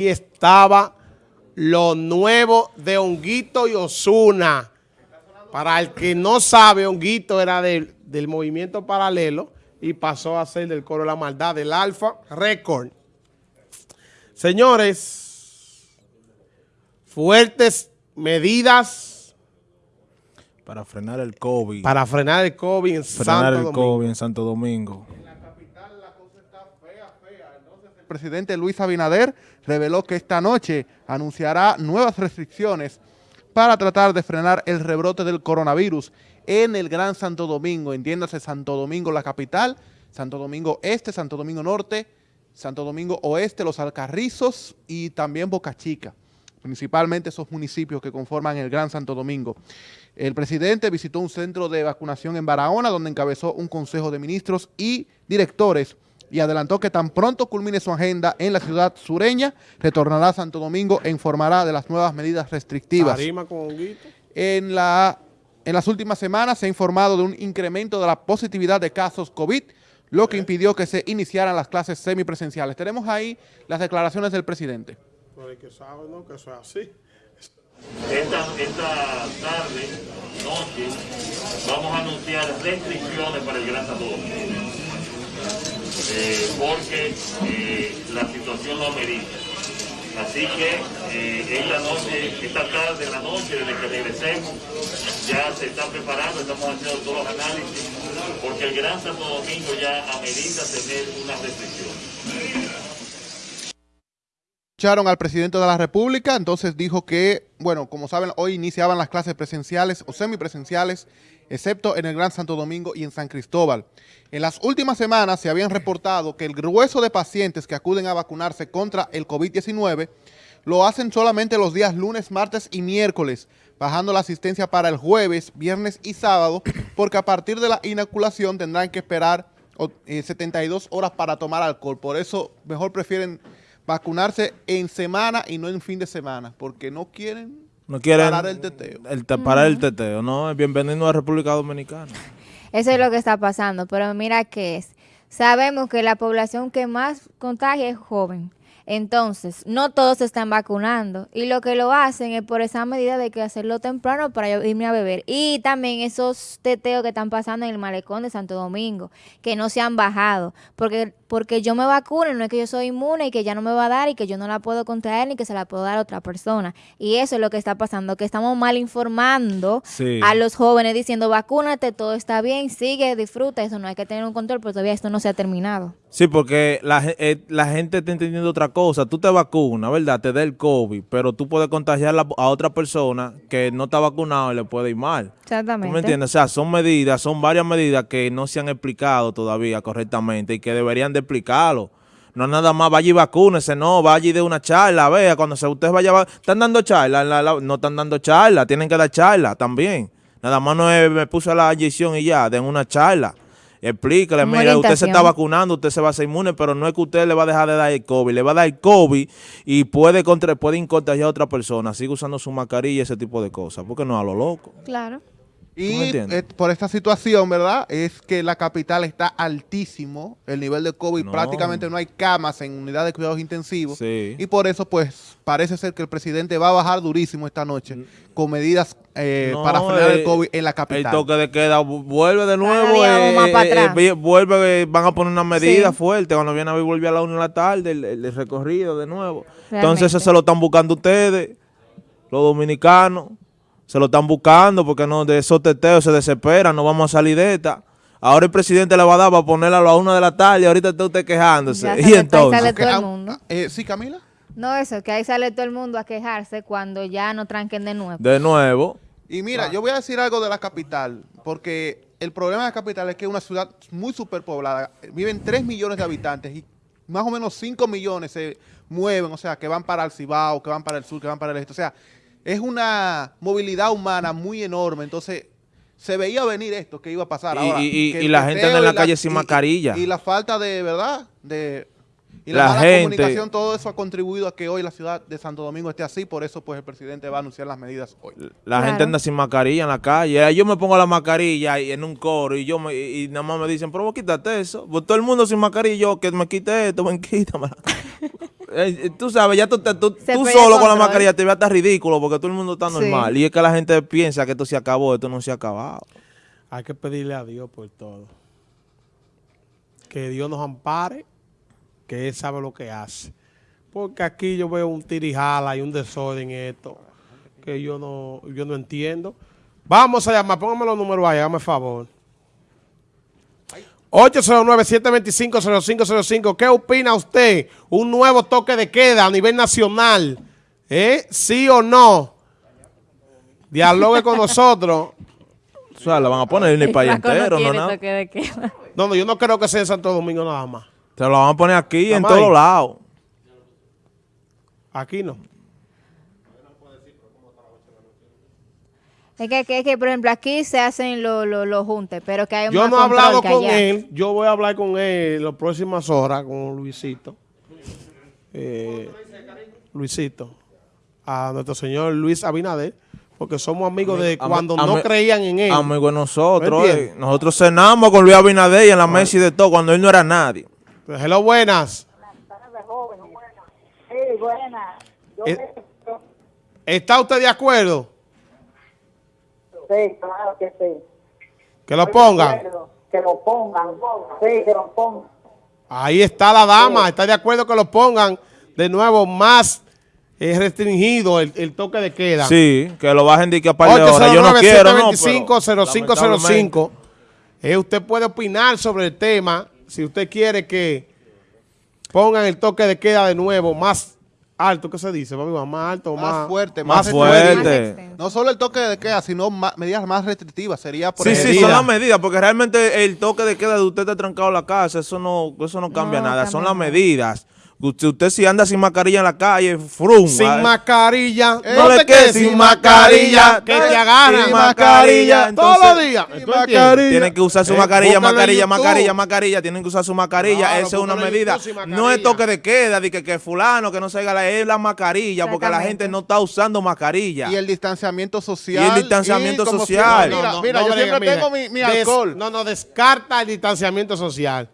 y estaba lo nuevo de Honguito y Osuna. Para el que no sabe, Honguito era del, del movimiento paralelo y pasó a ser del coro de la maldad, del Alfa Record. Señores, fuertes medidas para frenar el COVID. Para frenar el COVID en frenar Santo el Domingo. COVID en Santo Domingo. Presidente Luis Abinader reveló que esta noche anunciará nuevas restricciones para tratar de frenar el rebrote del coronavirus en el Gran Santo Domingo, entiéndase Santo Domingo la capital, Santo Domingo Este, Santo Domingo Norte, Santo Domingo Oeste, Los Alcarrizos y también Boca Chica, principalmente esos municipios que conforman el Gran Santo Domingo. El presidente visitó un centro de vacunación en Barahona, donde encabezó un consejo de ministros y directores y adelantó que tan pronto culmine su agenda en la ciudad sureña, retornará a Santo Domingo e informará de las nuevas medidas restrictivas. Con. En, la, en las últimas semanas se ha informado de un incremento de la positividad de casos COVID, lo que impidió que se iniciaran las clases semipresenciales. Tenemos ahí las declaraciones del presidente. Pero que sabe, ¿no? Que eso es así. Esta, esta tarde, noche, vamos a anunciar restricciones para el Gran Santo Domingo. Eh, porque eh, la situación lo amerita. Así que eh, noche, esta tarde, en la noche, desde que regresemos, ya se están preparando, estamos haciendo todos los análisis, porque el Gran Santo Domingo ya amerita tener una restricción escucharon al presidente de la República, entonces dijo que, bueno, como saben, hoy iniciaban las clases presenciales o semipresenciales, excepto en el Gran Santo Domingo y en San Cristóbal. En las últimas semanas se habían reportado que el grueso de pacientes que acuden a vacunarse contra el COVID-19 lo hacen solamente los días lunes, martes y miércoles, bajando la asistencia para el jueves, viernes y sábado, porque a partir de la inoculación tendrán que esperar 72 horas para tomar alcohol. Por eso mejor prefieren vacunarse en semana y no en fin de semana, porque no quieren, no quieren parar el teteo. El te, parar el teteo, no, bienvenido a República Dominicana. Eso es lo que está pasando, pero mira que es. Sabemos que la población que más contagia es joven. Entonces, no todos se están vacunando y lo que lo hacen es por esa medida de que hacerlo temprano para irme a beber. Y también esos teteos que están pasando en el malecón de Santo Domingo, que no se han bajado, porque porque yo me vacuno, no es que yo soy inmune y que ya no me va a dar y que yo no la puedo contraer ni que se la puedo dar a otra persona. Y eso es lo que está pasando, que estamos mal informando sí. a los jóvenes diciendo vacúnate, todo está bien, sigue, disfruta, eso no hay que tener un control, pero todavía esto no se ha terminado. Sí, porque la, eh, la gente está entendiendo otra cosa. Tú te vacunas, ¿verdad? Te da el COVID, pero tú puedes contagiar a otra persona que no está vacunado y le puede ir mal. Exactamente. ¿Tú me entiendes? O sea, son medidas, son varias medidas que no se han explicado todavía correctamente y que deberían de explicarlo. No nada más vaya y vacúnese, no, vaya y de una charla, vea, cuando se, usted vaya, están dando charla, la, la, no están dando charla, tienen que dar charla también. Nada más no es, me puso la inyección y ya, den una charla. Explíquele, mira, usted se está vacunando, usted se va a hacer inmune, pero no es que usted le va a dejar de dar el COVID, le va a dar el COVID y puede, contra, puede contagiar a otra persona, sigue usando su mascarilla y ese tipo de cosas, porque no a lo loco. Claro. Y eh, por esta situación, ¿verdad? Es que la capital está altísimo, el nivel de COVID, no. prácticamente no hay camas en unidades de cuidados intensivos. Sí. Y por eso, pues, parece ser que el presidente va a bajar durísimo esta noche con medidas eh, no, para frenar eh, el COVID en la capital. El toque de queda vuelve de nuevo, eh, vuelve, van a poner una medida sí. fuerte, cuando viene a ver vuelve a la una de la tarde, el, el recorrido de nuevo. Realmente. Entonces eso se lo están buscando ustedes, los dominicanos se lo están buscando porque no de esos teteos se desesperan, no vamos a salir de esta. Ahora el presidente le va a dar para ponerla a la una de la tarde y ahorita está usted quejándose. Ya y entonces. Sale todo el mundo. Eh, ¿Sí, Camila? No, eso, que ahí sale todo el mundo a quejarse cuando ya no tranquen de nuevo. De nuevo. Y mira, ah. yo voy a decir algo de la capital, porque el problema de la capital es que es una ciudad muy superpoblada. Viven 3 millones de habitantes y más o menos 5 millones se mueven, o sea, que van para el Cibao, que van para el sur, que van para el este. O sea, es una movilidad humana muy enorme, entonces se veía venir esto que iba a pasar y, ahora. Y, y, y la gente anda en la, la calle sin mascarilla. Y, la falta de, ¿verdad? De y la, la mala gente, comunicación, todo eso ha contribuido a que hoy la ciudad de Santo Domingo esté así, por eso pues el presidente va a anunciar las medidas hoy. La claro. gente anda sin mascarilla en la calle. Yo me pongo la mascarilla y en un coro y yo me, y nada más me dicen, pero vos quítate eso. Pues todo el mundo sin mascarilla, yo que me quite esto, me quítamela. Eh, tú sabes, ya tú, te- tú, tú solo con la mascarilla te ves hasta ridículo porque todo el mundo está Sí. normal. Y es que la gente piensa que esto se acabó, esto no se ha acabado. Hay que pedirle a Dios por todo. Que Dios nos ampare, que Él sabe lo que hace. Porque aquí yo veo un tirijala y un desorden en esto, que yo no, yo no entiendo. Vamos a llamar, póngame los números ahí, hágame favor. 809-725-0505. ¿Qué opina usted? Un nuevo toque de queda a nivel nacional. ¿Eh? ¿Sí o no? Dialogue con nosotros. O sea, la van a poner en el país entero, ¿no? nada. toque de queda. No, no, yo no creo que sea en Santo Domingo nada más. Se lo van a poner aquí en todos lados. Aquí no. Es que, que, que, por ejemplo, aquí se hacen los lo, los juntes, pero que hay Yo más no he hablado con allá. él. Yo voy a hablar con él en las próximas horas, con Luisito. Eh, Luisito. A nuestro señor Luis Abinader. Porque somos amigos de cuando am- no creían en él. Amigo de nosotros. ¿Me eh. Nosotros cenamos con Luis Abinader y en la mesa y de todo, cuando él no era nadie. Pues, hello, buenas. Sí, buena. Yo Eh, ¿Está usted de acuerdo? Sí, claro que sí. Que lo pongan. Que lo pongan. Sí, que lo pongan. Ahí está la dama. ¿Está de acuerdo que lo pongan de nuevo más eh, restringido el, el toque de queda? Sí, que lo bajen de que a par de horas. Yo no quiero, no, pero, 809-725-0505. Eh, usted puede opinar sobre el tema si usted quiere que pongan el toque de queda de nuevo más alto, ¿qué se dice? papi? Más alto, más, Más fuerte, Más más fuerte. Más. No solo el toque de queda, sino ma- medidas más restrictivas. Sería, por Sí, sí, ejemplo, son las medidas, porque realmente el toque de queda de usted está trancado en la casa, eso no, eso no cambia No nada, cambia son las medidas. Usted, usted si anda sin mascarilla en la calle, frum. Sin ah, mascarilla. no le quedes sin mascarilla, Que te agarran. sin mascarilla, Todos los días. sin mascarilla. Tienen que usar su Eh, mascarilla, mascarilla, mascarilla, mascarilla. Tienen que usar su mascarilla. Claro, Esa es una medida. Sin No es toque de queda, de que, que fulano, que no se haga la, es la mascarilla, porque la gente no está usando mascarilla. Y el distanciamiento social. Y el distanciamiento social. Mira, No, no, mira, no yo brega, siempre mira. tengo mi, mi Des- alcohol. no, no, descarta el distanciamiento social.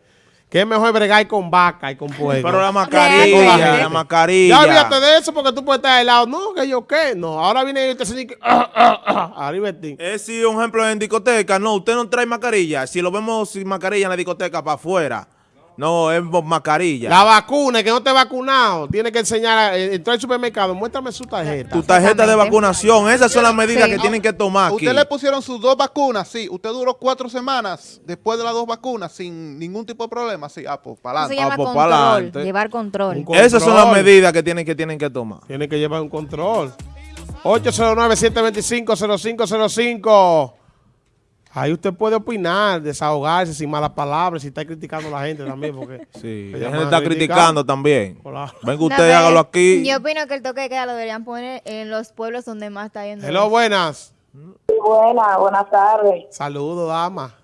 Que es mejor bregar con vaca y con pueblo. Pero la Con la mascarilla, gente. la mascarilla. Ya olvídate de eso porque tú puedes estar al lado. No, que yo qué. No, ahora viene que se dice. Ah, ah, ah. Arriba ti. Es si un ejemplo en discoteca, no, usted no trae mascarilla. Si lo vemos sin mascarilla en la discoteca para afuera, no, es mascarilla. La vacuna, el que no te ha vacunado, tiene que enseñar, a, eh, entrar al supermercado, muéstrame su tarjeta. tu tarjeta de vacunación, esas son las medidas Sí. que tienen que tomar aquí. ¿Usted le pusieron sus dos vacunas? Sí. ¿Usted duró cuatro semanas después de las dos vacunas sin ningún tipo de problema? Sí. Ah, pues para adelante. llama pues, llevar control. Control. Esas son las medidas que tienen que, tienen que tomar. Tiene que llevar un control. 809-725-0505. Ahí usted puede opinar, desahogarse sin malas palabras, si está criticando a la gente también, porque... Sí, la gente está criticando también. Hola. Venga No, usted, hágalo aquí. Yo opino que el toque de queda lo deberían poner en los pueblos donde más está yendo. Hello, buenas. Buena, buenas tardes. Saludos, dama.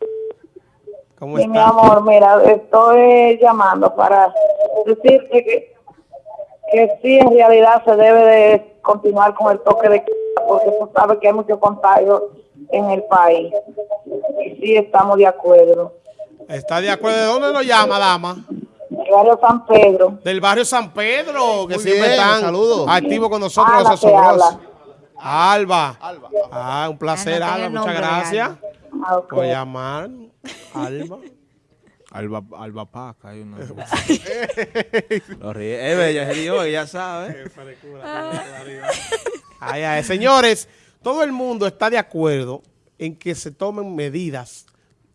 ¿Cómo Sí, mi está? amor, mira, estoy llamando para decirte que, que sí, en realidad se debe de continuar con el toque de queda, porque tú sabes que hay mucho contagio en el país. Y sí, estamos de acuerdo. ¿Está de acuerdo? ¿De dónde nos llama, dama? El barrio San Pedro. Del barrio San Pedro, que Muy siempre bien, están saludos. activos con nosotros habla. Alba. Alba. Ah, un placer, Alba. Muchas gracias. Ah, ok. por llamar. Alba. Alba, Alba Paca, hay una. Lo ríe. Es bella, se dio, ella sabe. Ay, ay, Señores, todo el mundo está de acuerdo en que se tomen medidas.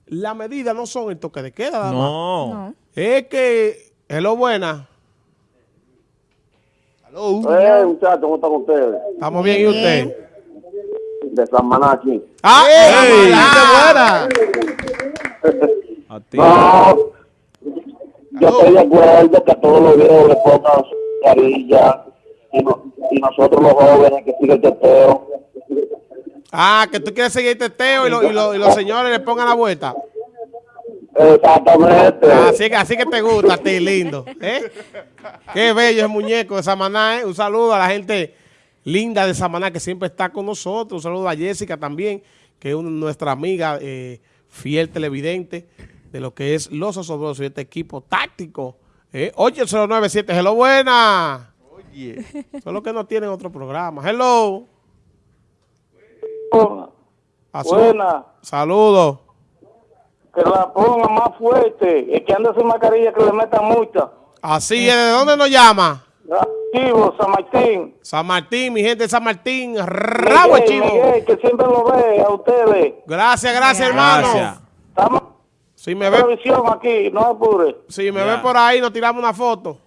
Las medidas no son el toque de queda. No. No. Es que, hello, buena. Hello. Eh, muchachos, ¿cómo están ustedes? Estamos bien, ¿y usted? De San. ¡Ah! ¡Ey! ¡Ah! ¡Qué buena! A ti. No, yo estoy de acuerdo que a todos los viejos le pongan su mascarilla y, no- y nosotros los jóvenes que sigue el teteo. Ah, que tú quieres seguir el teteo y, lo- y lo- y los señores le pongan la vuelta. Exactamente. Así que, así que te gusta a ti, lindo. ¿eh? Qué bello ese muñeco de Samaná. ¿eh? Un saludo a la gente linda de Samaná que siempre está con nosotros. Un saludo a Jessica también, que es una- nuestra amiga eh, fiel televidente de lo que es Los Osobrosos y este equipo táctico Eh, 8097, hello, buena. Oye. Solo que no tienen otro programa. Hello. Asu- Buena, Saludos. que la ponga más fuerte, el que anda sin mascarilla que le metan multa. Así es, ¿de dónde nos llama? Chivo, San Martín. San Martín, mi gente de San Martín. Rabo Miguel, chivo. Miguel, que siempre lo ve a ustedes. Gracias, gracias, hermano. Gracias. Estamos Si me ve, aquí, no apure. si me Ya. ve por ahí, nos tiramos una foto.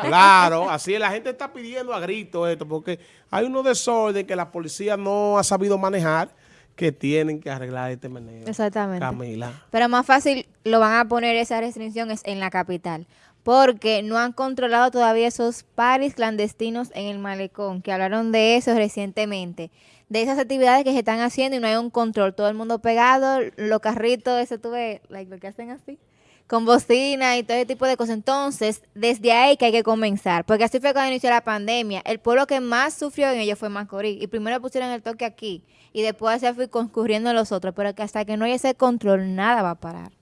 claro, así es. La gente está pidiendo a grito esto, porque hay unos desorden que la policía no ha sabido manejar que tienen que arreglar este meneo. Exactamente. Camila. Pero más fácil lo van a poner esas restricciones en la capital. Porque no han controlado todavía esos paris clandestinos en el malecón, que hablaron de eso recientemente. De esas actividades que se están haciendo y no hay un control. Todo el mundo pegado, los carritos, eso tuve, like, lo que hacen así, con bocina y todo ese tipo de cosas. Entonces, desde ahí que hay que comenzar. Porque así fue cuando inició la pandemia. El pueblo que más sufrió en ello fue Macorís. Y primero pusieron el toque aquí. Y después se fue concurriendo los otros. Pero que hasta que no haya ese control, nada va a parar.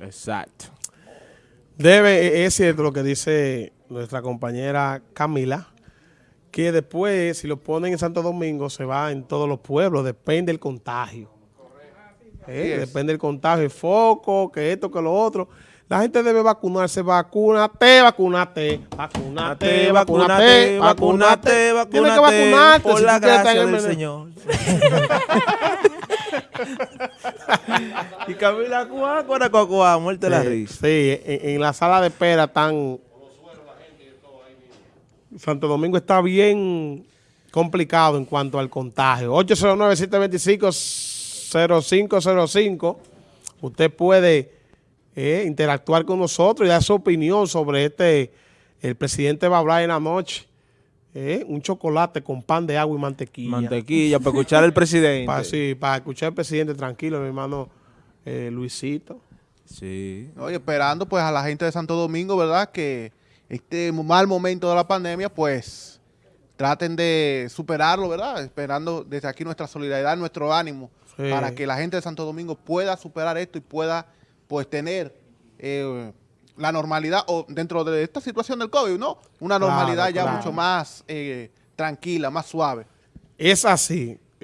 Exacto. Debe, e- es cierto lo que dice nuestra compañera Camila, que después, si lo ponen en Santo Domingo, se va en todos los pueblos, depende del contagio. Eh, Depende del contagio, el foco, que esto, que lo otro. La gente debe vacunarse, vacúnate, vacúnate, vacúnate, vacúnate, vacúnate, vacúnate, Tienes que vacunarte por si la gracia del meneo. Señor. y Camila Cuá, cuá, cuá, cuá, muerte la risa. Sí, en, en la sala de espera están... Santo Domingo está bien complicado en cuanto al contagio. 809-725-0505. Usted puede eh, interactuar con nosotros y dar su opinión sobre este... El presidente va a hablar en la noche. eh, un chocolate con pan de agua y mantequilla. Mantequilla, para escuchar al presidente. Para, sí, para escuchar al presidente tranquilo, mi hermano eh, Luisito. Sí. Oye, esperando pues a la gente de Santo Domingo, ¿verdad? Que este mal momento de la pandemia, pues traten de superarlo, ¿verdad? Esperando desde aquí nuestra solidaridad, nuestro ánimo, Sí. para que la gente de Santo Domingo pueda superar esto y pueda pues tener eh, la normalidad, o dentro de esta situación del COVID, ¿no? Una Claro, normalidad ya claro. mucho más eh, tranquila, más suave. Es así.